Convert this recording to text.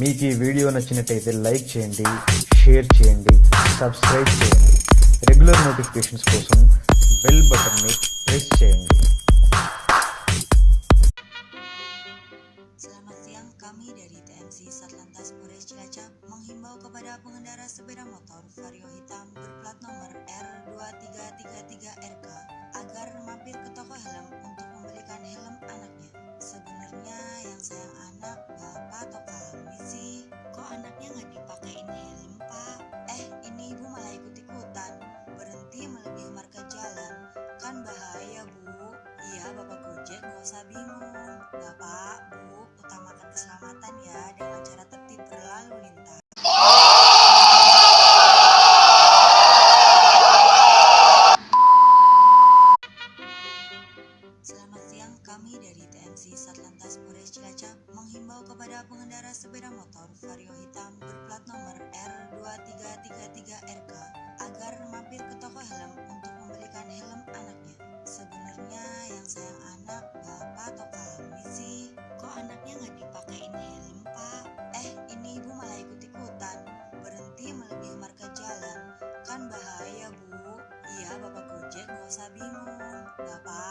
మీకు ఈ వీడియో నచ్చినట్టయితే లైక్ చేయండి షేర్ చేయండి సబ్స్క్రైబ్ చేయండి రెగ్యులర్ నోటిఫికేషన్స్ కోసం బెల్ బటన్ని ప్రెస్ చేయండి Selamat siang, kami dari TNC Satlantas Polres Cilacap menghimbau kepada pengendara sepeda motor Vario hitam berplat nomor R2333RK agar mampir ke toko helm usah bingung. Bapak bu. Utamakan keselamatan ya dengan cara tertib berlalu lintas. Selamat siang, kami dari TNC Satlantas Polres Cilacap menghimbau kepada pengendara sepeda motor Vario hitam berplat nomor R2333RK agar mampir ke toko sabi mo, dapat